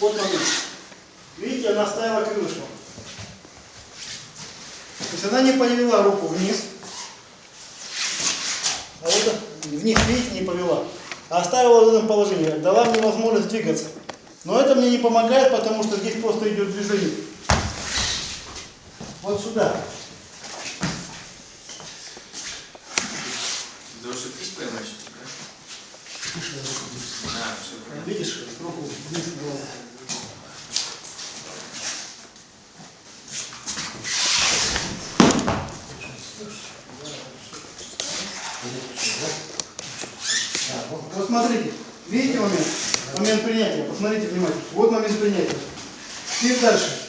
Вот момент. Видите, она ставила крылышком. То есть она не повела руку вниз. А вот вниз, видите, не повела. А оставила в этом положении. Дала мне возможность двигаться. Но это мне не помогает, потому что здесь просто идет движение. Вот сюда. Дольше ты поймаешь, да? А, все понятно. Видишь, руку вниз голову. Так, вот, вот смотрите, видите момент? Момент принятия, посмотрите внимательно. Вот момент принятия. Теперь дальше.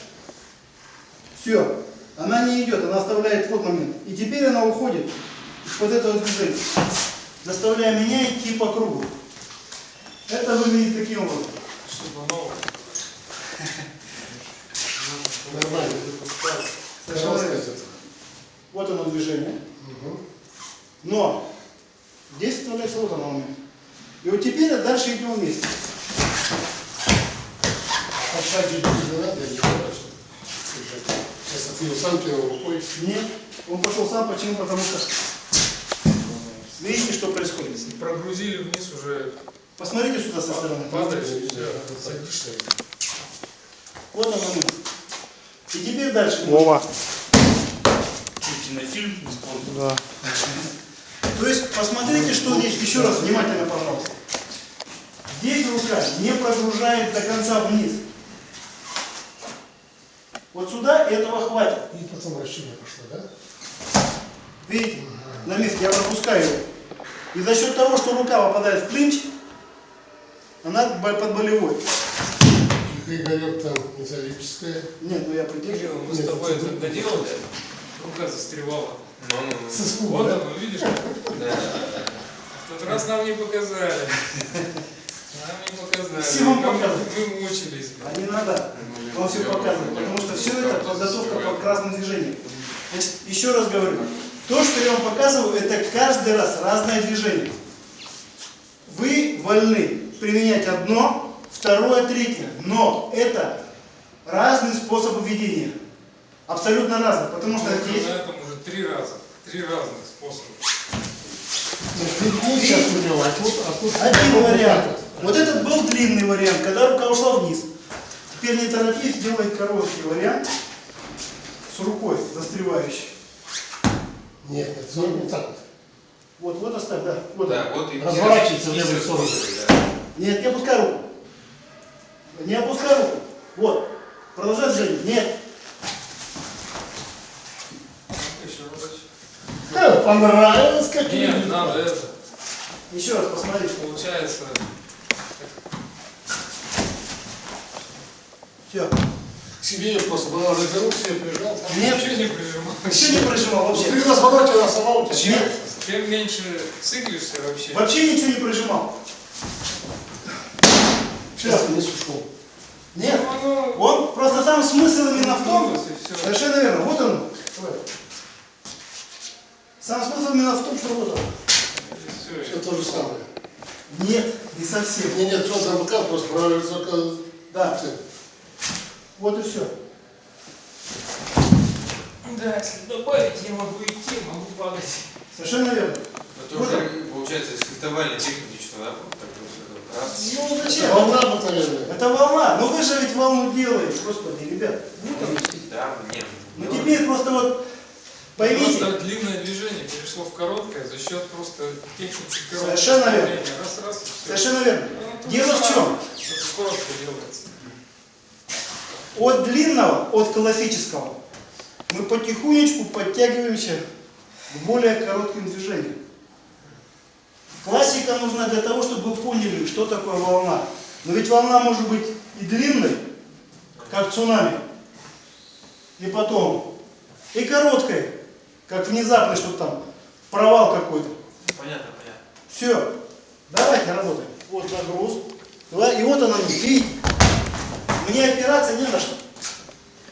Все, она не идет, она оставляет вот момент. И теперь она уходит из-под этого движения, заставляя меня идти по кругу. Это выглядит таким образом. Что-то новое. Нормально. Вот оно движение. Но здесь вставляется вот оно момент. И вот теперь дальше идем вместе. А шаг не надо, я не знаю, что. Сейчас отвел сам первой рукой. Нет, он пошел сам. Почему? Потому что видите, что происходит. Прогрузили вниз уже, Посмотрите сюда со стороны. падаешь, садишься. Вот он момент. И теперь дальше. Вова. Кинофильм Да. То есть посмотрите, что здесь. Еще раз внимательно, пожалуйста. Здесь рука не прогружает до конца вниз. Вот сюда этого хватит. И потом вращение пошло, да? Видите? На месте я пропускаю его. И за счет того, что рука попадает в клинч, она под болевой. Игорек там металлическая. Нет, ну я придерживаю. Мы с тобой это доделали, рука застревала. С испуга, Вот да? оно, видишь? В тот раз нам не показали. Нам не показали. Все вам показывают. Мы мучились. А не надо. Он все показывает. Потому что все это подготовка по разным движениям. Значит, еще раз говорю. То, что я вам показываю, это каждый раз разное движение. Вы вольны применять одно, второе, третье. Но это разные способы ведения. Абсолютно разные. Потому что Мы здесь... три раза. Три разных способа. Ну, сейчас него, а тут, а. Один вариант. Вот этот был длинный вариант, когда рука ушла вниз. Теперь не торопись, делай короткий вариант с рукой застревающей. Нет, нет, ну, вот так вот. Вот, вот оставь, да. Вот. Да, вот и Разворачивается в левую сторону. да. Нет, не опускай руку. Не опускай руку. Вот. Продолжай движение. Нет. Еще разочек. Э, понравилось, как Нет, надо это. Еще раз посмотри. Получается, Все. К себе я просто была развернул, себе прижал. там. Нет. ничего не прижимал. Еще не прижимал вообще. При развороте она сама у тебя. Чем, чем меньше циклишься вообще, Вообще ничего не прижимал. Сейчас вниз ушел. Нет. Ну, оно Он просто сам смысл именно в том. Совершенно верно. Вот он. Сам смысл именно в том, что вот он. Все то же самое. Нет, не совсем. Нет, нет, что там рука просто проваливается, только... Да, вот и все. Да, если добавить, я могу идти, могу падать. Совершенно верно. Это уже, получается, из фехтовальной техники, что, да? Вот так вот, раз. Ну Это зачем? волна обыкновенная. Это волна. Ну вы же ведь волну делаете, господи, ребят. Вот оно. Да, нет. Ну теперь просто вот поймите, Просто длинное движение перешло в короткое за счет просто техники короткого Совершенно верно. Раз, раз, совершенно верно. Дело в чем? Коротко делается. От длинного, от классического, мы потихонечку подтягиваемся к более коротким движениям. Классика нужна для того, чтобы вы поняли, что такое волна. Но ведь волна может быть и длинной, как цунами, и потом, и короткой, как внезапный что-то там, провал какой-то. Понятно, понятно. Все, давайте работаем. Вот нагруз. И вот она, видите, мне опираться не на что.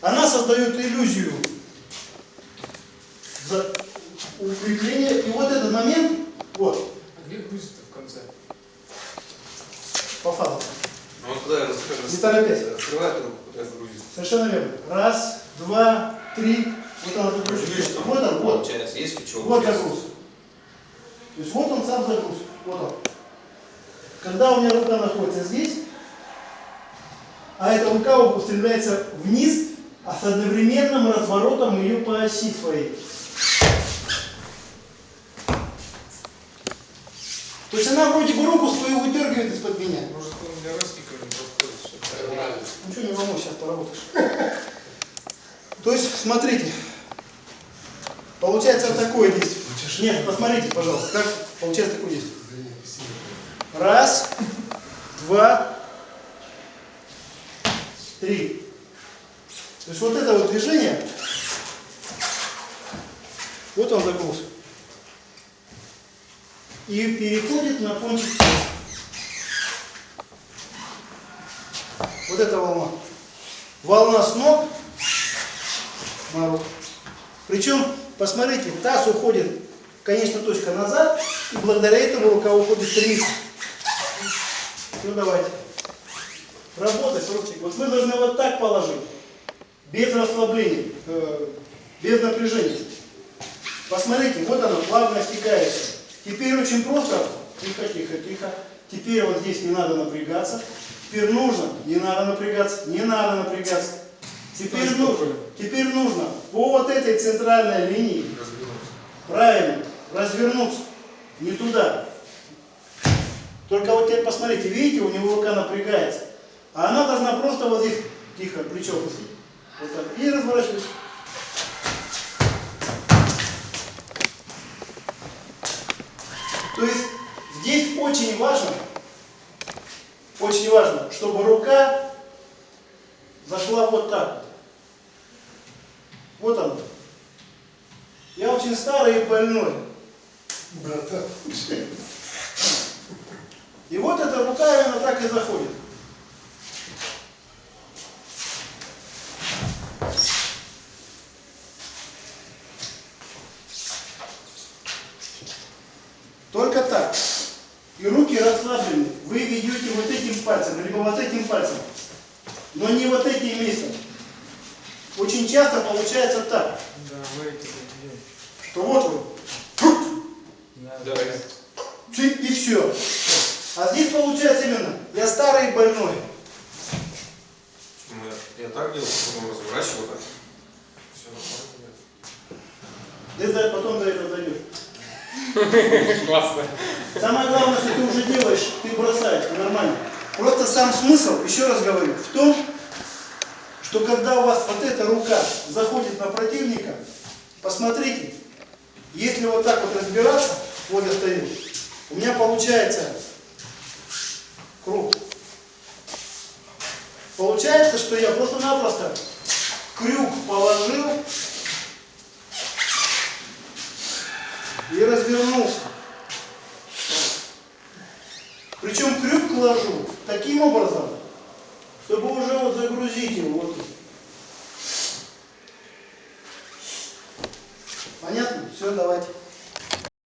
Она создает иллюзию за укрепления. И вот этот момент, вот, А где грузит в конце? по факту. Ну, вот куда я раскрываю? Не торопясь. Открывает руку, куда грузит. Совершенно верно. Раз, два, три. Вот он Видишь, загрузится. там Вот он, вот. Крючок. Вот есть. загруз. То есть вот он сам загруз. Вот он. Когда у меня рука находится здесь, а эта рука устремляется вниз, а с одновременным разворотом ее по оси своей. То есть она вроде бы руку свою выдергивает из-под меня. Может, он для. Нормально. Ничего не волнуй, сейчас поработаешь. То есть, смотрите, получается такое действие. Нет, посмотрите, пожалуйста, как получается такое действие. Раз, два, три. То есть вот это вот движение, вот он загруз. И переходит на кончик. Вот эта волна. Волна с ног на руку. Причем, посмотрите, таз уходит, конечно, точка назад, и благодаря этому рука уходит стремится. Ну давайте. Работать, ручник. Вот мы должны вот так положить. Без расслабления, э, без напряжения. Посмотрите, вот оно, плавно стекающее. Теперь очень просто. Тихо, тихо, тихо. Теперь вот здесь не надо напрягаться. Теперь нужно, не надо напрягаться, не надо напрягаться. Теперь нужно, теперь нужно по вот этой центральной линии правильно развернуться. Не туда. Только вот теперь посмотрите, видите, у него рука напрягается. А она должна просто вот здесь, тихо, плечо пустить. Вот так. И разворачивать. То есть здесь очень важно, очень важно, чтобы рука зашла вот так. Вот он. Я очень старый и больной. Братан. И вот эта рука именно так и заходит. Только так. И руки расслаблены. Вы ведете вот этим пальцем, либо вот этим пальцем. Но не вот этим местом. Очень часто получается так, Да, вы это делаете. что вот вы, Да, и все. А здесь получается именно, я старый и больной. Я, так делал, потом разворачиваю так. Все. Ты потом до этого дойдешь. Классно. Самое главное, что ты уже делаешь, ты бросаешь, это нормально. Просто сам смысл, еще раз говорю, в том, что когда у вас вот эта рука заходит на противника, посмотрите, если вот так вот разбираться, вот я стою, у меня получается круг. Получается, что я просто-напросто крюк положил и развернулся. Причем крюк ложу таким образом, чтобы уже вот загрузить его вот. Понятно? Все, давайте.